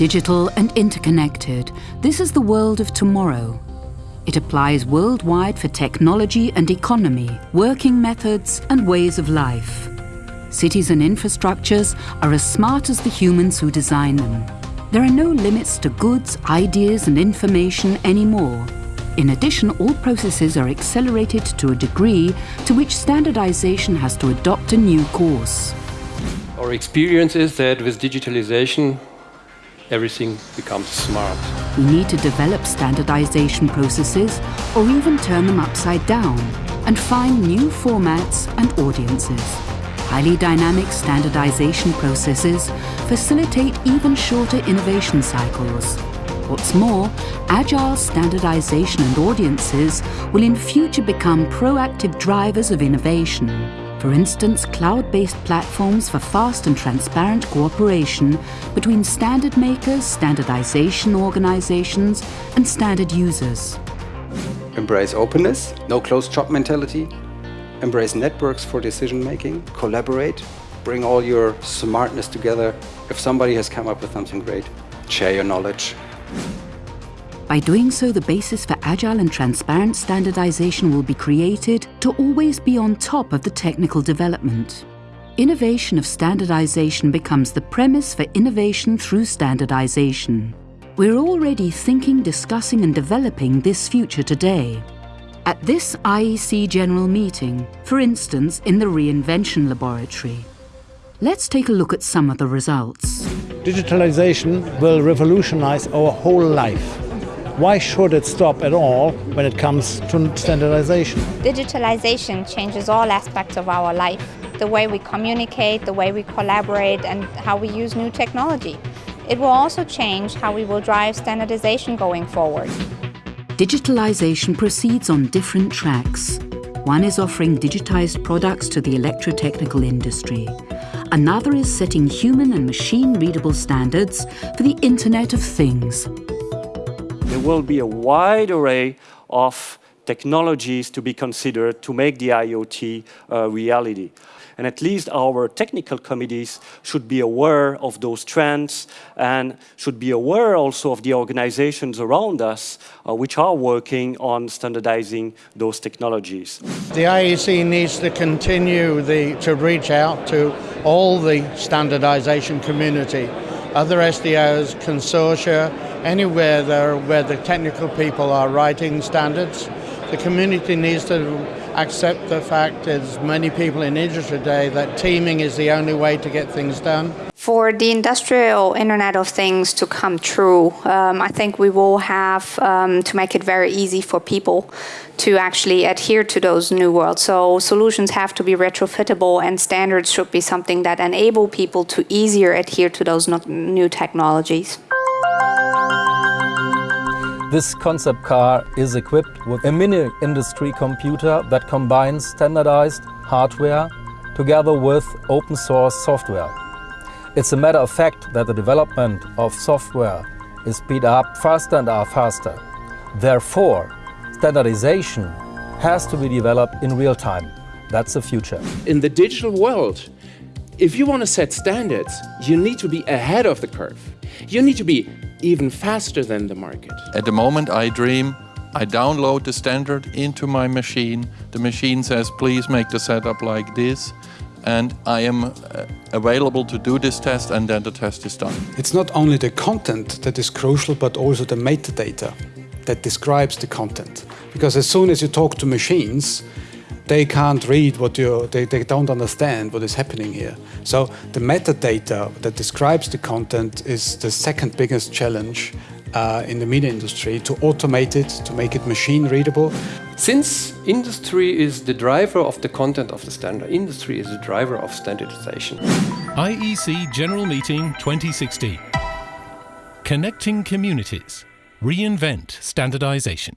Digital and interconnected, this is the world of tomorrow. It applies worldwide for technology and economy, working methods and ways of life. Cities and infrastructures are as smart as the humans who design them. There are no limits to goods, ideas and information anymore. In addition, all processes are accelerated to a degree to which standardization has to adopt a new course. Our experience is that with digitalization, everything becomes smart. We need to develop standardization processes or even turn them upside down and find new formats and audiences. Highly dynamic standardization processes facilitate even shorter innovation cycles. What's more, agile standardization and audiences will in future become proactive drivers of innovation. For instance, cloud-based platforms for fast and transparent cooperation between standard makers, standardization organizations and standard users. Embrace openness, no closed shop mentality. Embrace networks for decision making, collaborate, bring all your smartness together. If somebody has come up with something great, share your knowledge. By doing so, the basis for agile and transparent standardization will be created to always be on top of the technical development. Innovation of standardization becomes the premise for innovation through standardization. We're already thinking, discussing and developing this future today. At this IEC General Meeting, for instance in the Reinvention Laboratory. Let's take a look at some of the results. Digitalization will revolutionize our whole life. Why should it stop at all when it comes to standardization? Digitalization changes all aspects of our life. The way we communicate, the way we collaborate and how we use new technology. It will also change how we will drive standardization going forward. Digitalization proceeds on different tracks. One is offering digitized products to the electrotechnical industry. Another is setting human and machine-readable standards for the Internet of Things. There will be a wide array of technologies to be considered to make the IoT a reality. And at least our technical committees should be aware of those trends and should be aware also of the organizations around us uh, which are working on standardizing those technologies. The IEC needs to continue the, to reach out to all the standardization community, other SDOs, consortia, anywhere there where the technical people are writing standards. The community needs to accept the fact, as many people in industry today, that teaming is the only way to get things done. For the industrial Internet of Things to come true, um, I think we will have um, to make it very easy for people to actually adhere to those new worlds. So solutions have to be retrofittable and standards should be something that enable people to easier adhere to those new technologies. This concept car is equipped with a mini industry computer that combines standardized hardware together with open source software. It's a matter of fact that the development of software is speed up faster and faster. Therefore, standardization has to be developed in real time. That's the future. In the digital world, if you want to set standards, you need to be ahead of the curve. You need to be even faster than the market. At the moment I dream, I download the standard into my machine. The machine says, please make the setup like this. And I am uh, available to do this test and then the test is done. It's not only the content that is crucial, but also the metadata that describes the content. Because as soon as you talk to machines, they can't read what you they, they don't understand what is happening here. So the metadata that describes the content is the second biggest challenge uh, in the media industry to automate it, to make it machine readable. Since industry is the driver of the content of the standard, industry is the driver of standardization. IEC General Meeting 2016. Connecting communities. Reinvent standardization.